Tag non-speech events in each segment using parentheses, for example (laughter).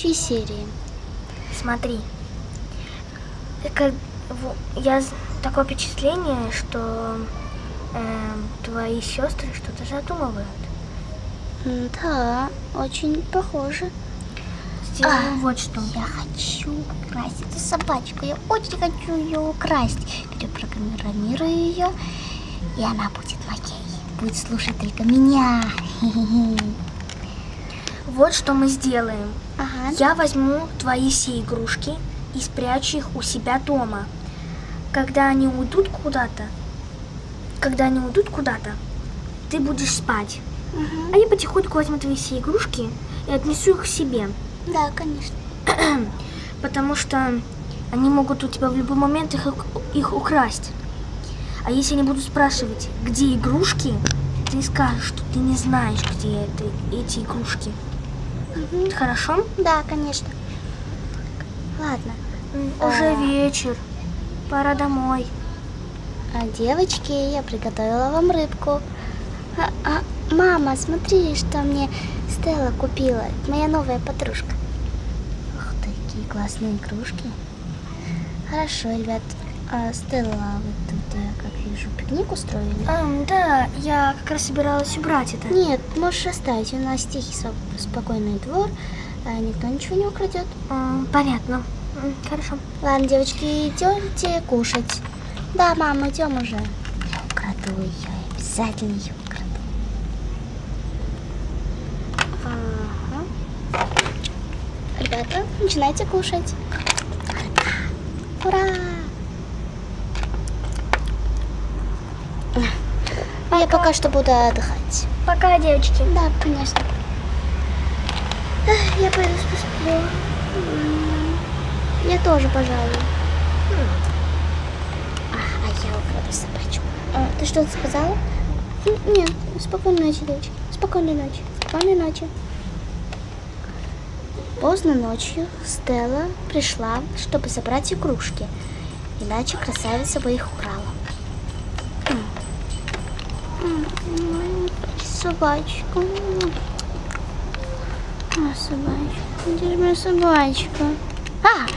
следующей серии. Смотри. Как, я такое впечатление, что эм, твои сестры что-то задумывают. Да, очень похоже. Сделаем вот что. Я хочу украсть эту собачку. Я очень хочу ее украсть. Перепрограммирую ее, и она будет моей. Будет слушать только меня. (laughs) Вот что мы сделаем. Ага. Я возьму твои все игрушки и спрячу их у себя дома. Когда они уйдут куда-то, когда они уйдут куда-то, ты будешь спать. Мгм. А я потихоньку возьму твои все игрушки и отнесу их к себе. Да, конечно. (clears throat) Потому что они могут у тебя в любой момент их, их украсть. А если они будут спрашивать, где игрушки, ты скажешь, что ты не знаешь, где это, эти игрушки. Хорошо? Да, конечно. Ладно. Уже А. вечер. Пора домой. А, девочки, я приготовила вам рыбку. А, а, мама, смотри, что мне Стелла купила. Моя новая подружка. Ух, такие классные игрушки. Хорошо, ребят. А, Стелла, вы тут, я как вижу, пикник устроили? Ам, да, я как раз собиралась убрать это. Нет, можешь оставить. У нас тихий, спокойный двор. а, никто ничего не украдет. М, понятно. М, Хорошо. Ладно, девочки, идемте кушать. Да, мама, идем уже. Я украду ее, я обязательно ее украду. Ага. Ребята, начинайте кушать. Ура! Я пока что буду отдыхать. Пока, девочки. Да, конечно. Я пойду посплю. М, Я тоже, пожалуй. А, а я украду собачку. А, ты что-то сказала? Нет, спокойной ночи, девочки. Спокойной ночи. Спокойной ночи. Поздно ночью Стелла пришла, чтобы забрать игрушки. Иначе красавица бы их украла. М. А, собачка. Где же моя собачка? А!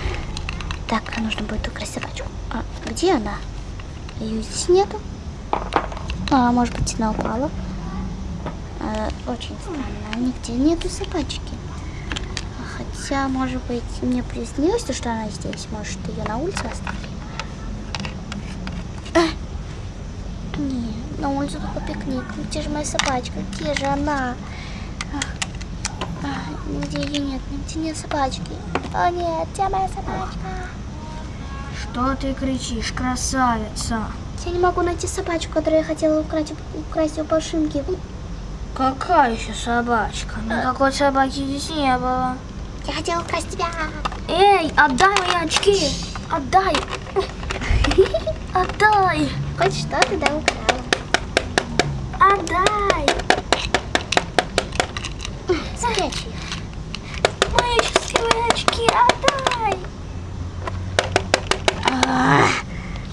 Так, нужно будет украсть собачку. А где она? Ее здесь нету. А, может быть, она упала. А, очень странно. Нигде нету собачки. Хотя, может быть, мне приснилось, то, что она здесь. Может, ее на улице оставили? А! Улице только пикник. Где же моя собачка? Где же она? Нигде ее нет, нигде нет собачки. О нет, где моя собачка? Что ты кричишь, красавица? Я не могу найти собачку, которую я хотела украсть, украсть у Пашинки. Какая еще собачка? Никакой собаки здесь не было. Я хотела украсть тебя. Эй, отдай мои очки! Отдай! (laughs) Отдай! Хоть что ты да украла. Отдай! Спрячь их. Мои счастливые очки, отдай! А,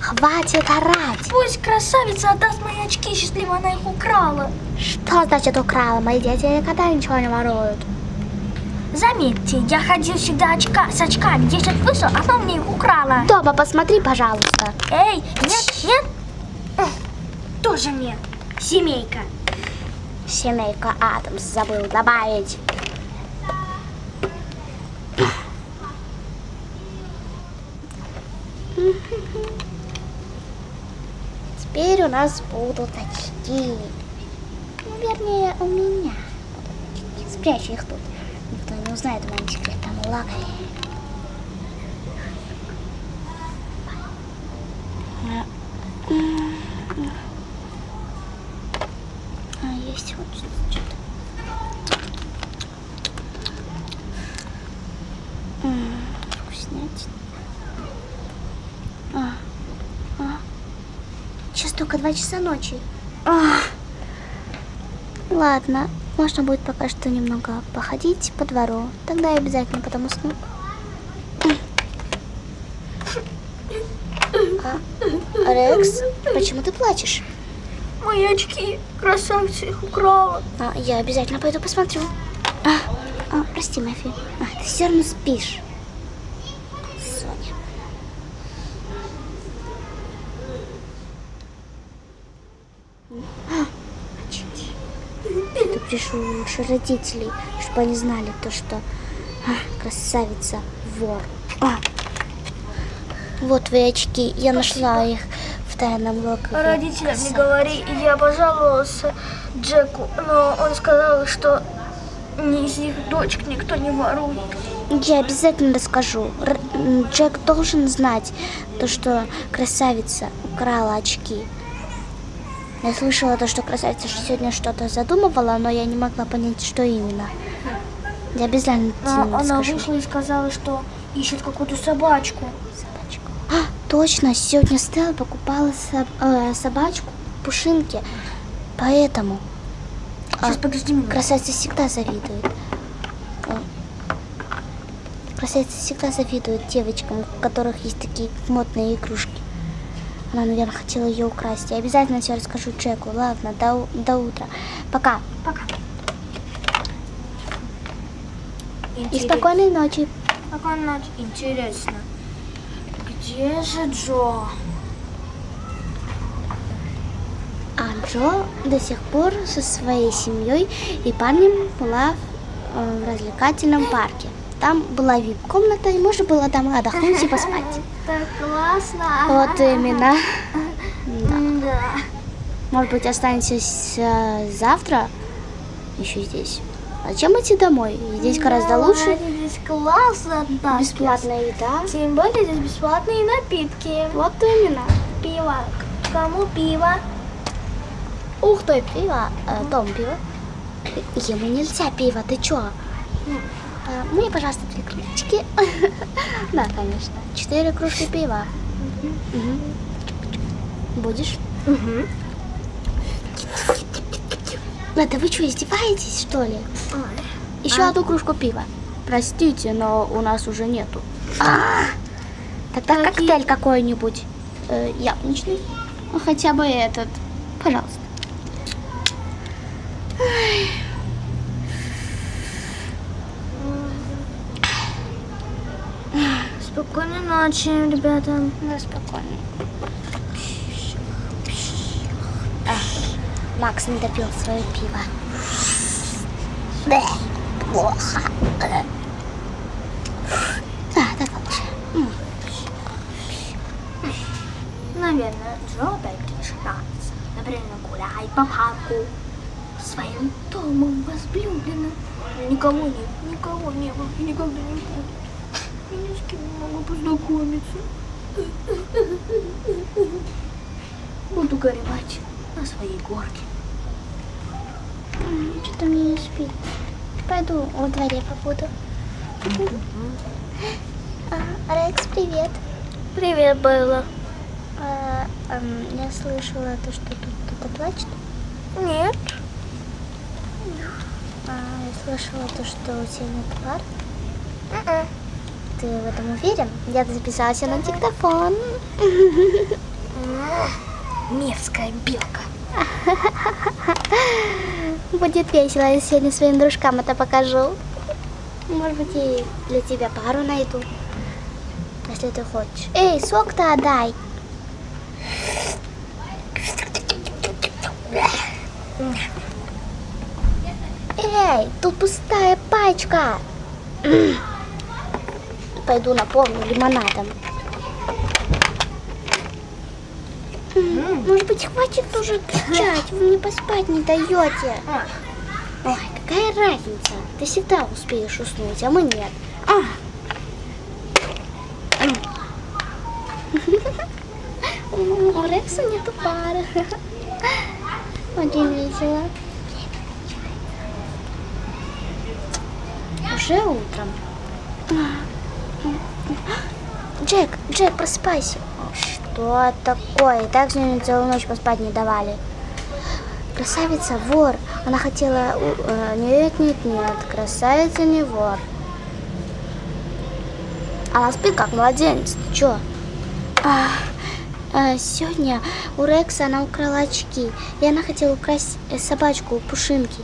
Хватит орать. Пусть красавица отдаст мои очки, счастливо она их украла. Что значит украла? Мои дети никогда ничего не воруют. Заметьте, я ходил всегда очка, с очками, 10 вышел, она мне их украла. Дома посмотри, пожалуйста. Эй, нет, нет. Тоже нет. Семейка. Семейка Адамс забыл добавить. Теперь у нас будут очки. Ну, вернее, у меня. Спрячу их тут. Никто не узнает о моем секретном лагере. А, есть вот что-то. М, Вкуснятина. А, а. Сейчас только два часа ночи. А. Ладно, можно будет пока что немного походить по двору. Тогда я обязательно потом усну. А, Рекс, почему ты плачешь? Мои очки, красавица их украла. А, я обязательно пойду посмотрю. А, А, прости, Мафи. А, ты все равно спишь. Соня. А, очки. Пришел лучше родителей, чтобы они знали то, что а, красавица вор. А. Вот твои очки. Я нашла их в тайном логове. Родителям не красавицы. говори, я пожаловался Джеку, но он сказал, что ни из их дочек никто не ворует. Я обязательно расскажу. Р- Джек должен знать то, что красавица украла очки. Я слышала то, что красавица сегодня что-то задумывала, но я не могла понять, что именно. Я обязательно Но тебе она расскажу. вышла и сказала, что ищет какую-то собачку. Собачку. А, точно, сегодня Стелла покупала соб- э, собачку Пушинки. Поэтому Сейчас, подожди минуту. красавица всегда завидует. Э, Красавица всегда завидует девочкам, у которых есть такие модные игрушки. Она, наверное, хотела ее украсть. Я обязательно все расскажу Джеку. Ладно, до, до утра. Пока. Пока. И Интерес- спокойной ночи. Спокойной ночи. Интересно. Где же Джо? А Джо до сих пор со своей семьей и парнем была э, в развлекательном парке. Там была вип-комната, и можно было там отдохнуть и поспать. (laughs) Так классно. Вот именно. (laughs) Да. Может быть, останетесь э, завтра еще здесь. Зачем идти домой? Здесь гораздо лучше. Здесь классно. да. Бесплатная еда. Тем более здесь бесплатные напитки. Вот именно. Пиво. Кому пиво? Ух ты, пиво. Э, дом пиво. Ему нельзя пиво, ты чё? Мне, пожалуйста, три кружечки. (laughs) Да, конечно. Четыре кружки пива. Будешь? Это вы что, издеваетесь, что ли? Еще А. одну кружку пива. Простите, но у нас уже нету. А, Тогда коктейль какой-нибудь. Э, яблочный. Ну, хотя бы этот. Пожалуйста. Ночи, ребята. Ну, спокойно. А, Макс не допил свое пиво. Бэ, плохо. А, так лучше. Наверное, Джо опять решается. Например, гуляй по парку своим домом возлюбленным. Никого нет, никого не было никогда не будет. Я ни с кем не могу познакомиться. Буду горевать на своей горке. Что-то мне не спит. Пойду во дворе побуду. А, Рекс, привет. Привет, Белла. А, я слышала то, что тут кто-то плачет. Нет. А, я слышала то, что у тебя нет пар. М-м. Ты в этом уверен? Я записалась на диктофон. (laughs) Мерзкая белка. (laughs) Будет весело, я сегодня своим дружкам это покажу. Может быть, и для тебя пару найду. Если ты хочешь. Эй, сок-то отдай. Эй, тут пустая пачка. Пойду наполню лимонадом. Может быть, хватит уже кричать, вы мне поспать не даете. Ой, какая разница? Ты всегда успеешь уснуть, а мы нет. А. М. У Рекса нету пары. Очень весело. Уже утром. Джек, Джек, просыпайся. Что такое? И так сегодня целую ночь поспать не давали. Красавица вор. Она хотела... э, Нет, нет, нет. Красавица не вор. Она спит как младенец. Ты чё? А, э, сегодня у Рекса она украла очки. И она хотела украсть э, собачку у Пушинки.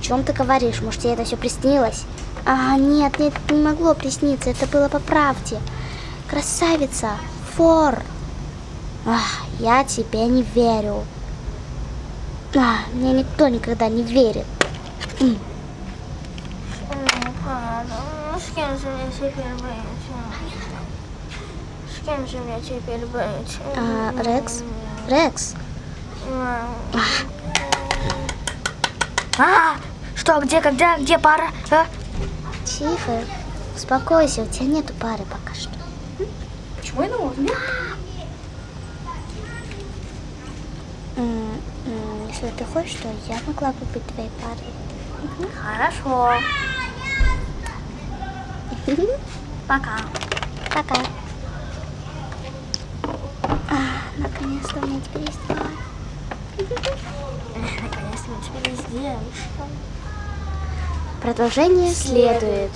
О чем ты говоришь? Может, тебе это все приснилось? А, нет, нет, не могло присниться, это было по правде. Красавица, фор. Ах, я тебе не верю. А, мне никто никогда не верит. С кем же мне теперь быть? С кем же мне теперь быть? А, Рекс? Рекс? А, что, где, когда, где пара? А? Тихо, успокойся, у тебя нету пары пока что. М, Если ты хочешь, то я могла бы быть твоей парой. Хорошо. Пока. Пока. А, наконец-то у меня теперь есть пара. (laughs) Наконец-то мы теперь есть девушка. Продолжение следует.